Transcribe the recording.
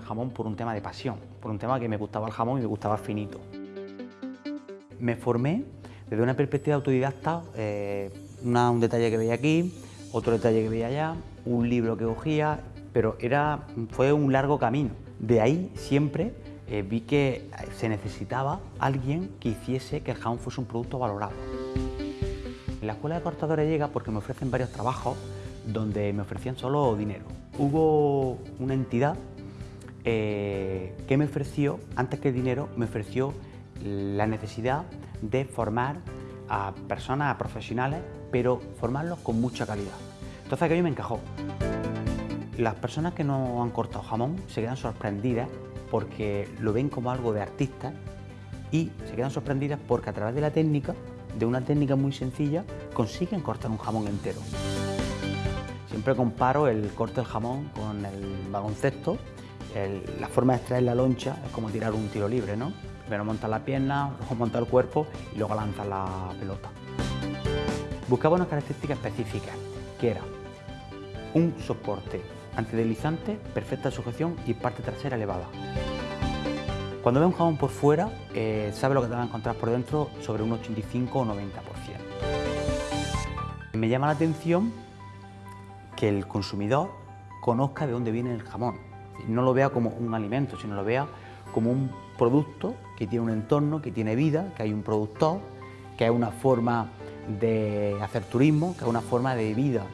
jamón por un tema de pasión, por un tema que me gustaba el jamón y me gustaba finito. Me formé desde una perspectiva autodidacta, eh, un detalle que veía aquí, otro detalle que veía allá, un libro que cogía, pero era, fue un largo camino. De ahí siempre eh, vi que se necesitaba alguien que hiciese que el jamón fuese un producto valorado. La Escuela de Cortadores llega porque me ofrecen varios trabajos donde me ofrecían solo dinero. Hubo una entidad eh, que me ofreció, antes que el dinero, me ofreció la necesidad de formar a personas, a profesionales, pero formarlos con mucha calidad. Entonces aquello me encajó. Las personas que no han cortado jamón se quedan sorprendidas porque lo ven como algo de artista y se quedan sorprendidas porque a través de la técnica, de una técnica muy sencilla, consiguen cortar un jamón entero. Siempre comparo el corte del jamón con el baloncesto. La forma de extraer la loncha es como tirar un tiro libre, ¿no? Primero montas la pierna, luego montas el cuerpo y luego lanzas la pelota. Buscaba unas características específicas, que era un soporte antideslizante, perfecta sujeción y parte trasera elevada. Cuando ve un jamón por fuera, eh, sabe lo que te va a encontrar por dentro sobre un 85 o 90%. Me llama la atención que el consumidor conozca de dónde viene el jamón. No lo vea como un alimento, sino lo vea como un producto que tiene un entorno, que tiene vida, que hay un productor, que hay una forma de hacer turismo, que hay una forma de vida